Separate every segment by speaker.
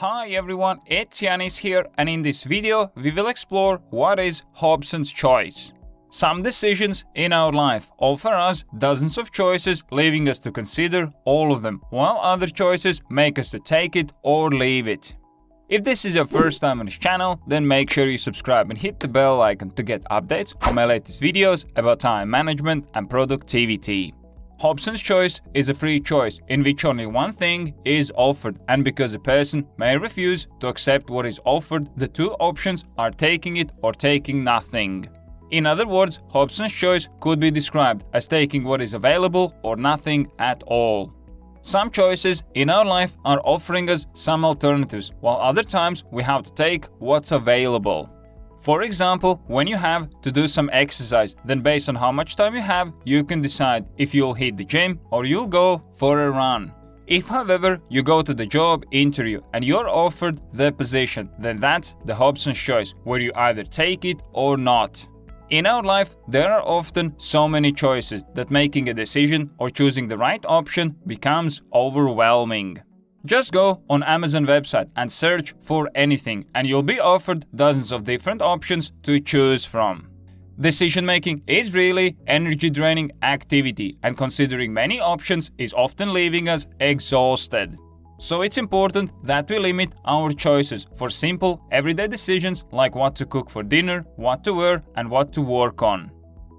Speaker 1: Hi everyone, it's Yanis here and in this video we will explore what is Hobson's choice. Some decisions in our life offer us dozens of choices leaving us to consider all of them, while other choices make us to take it or leave it. If this is your first time on this channel, then make sure you subscribe and hit the bell icon to get updates on my latest videos about time management and productivity. Hobson's choice is a free choice in which only one thing is offered and because a person may refuse to accept what is offered, the two options are taking it or taking nothing. In other words, Hobson's choice could be described as taking what is available or nothing at all. Some choices in our life are offering us some alternatives, while other times we have to take what's available. For example, when you have to do some exercise, then based on how much time you have, you can decide if you'll hit the gym or you'll go for a run. If however you go to the job interview and you're offered the position, then that's the Hobson's choice, where you either take it or not. In our life, there are often so many choices that making a decision or choosing the right option becomes overwhelming. Just go on Amazon website and search for anything and you'll be offered dozens of different options to choose from. Decision making is really energy draining activity and considering many options is often leaving us exhausted. So it's important that we limit our choices for simple, everyday decisions like what to cook for dinner, what to wear and what to work on.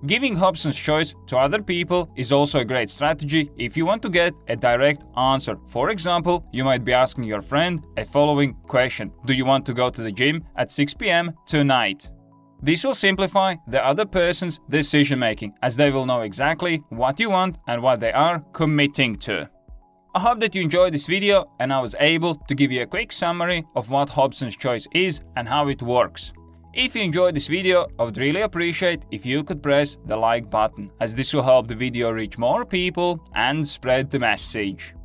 Speaker 1: Giving Hobson's choice to other people is also a great strategy if you want to get a direct answer. For example, you might be asking your friend a following question. Do you want to go to the gym at 6 pm tonight? This will simplify the other person's decision making as they will know exactly what you want and what they are committing to. I hope that you enjoyed this video and I was able to give you a quick summary of what Hobson's choice is and how it works. If you enjoyed this video, I would really appreciate if you could press the like button, as this will help the video reach more people and spread the message.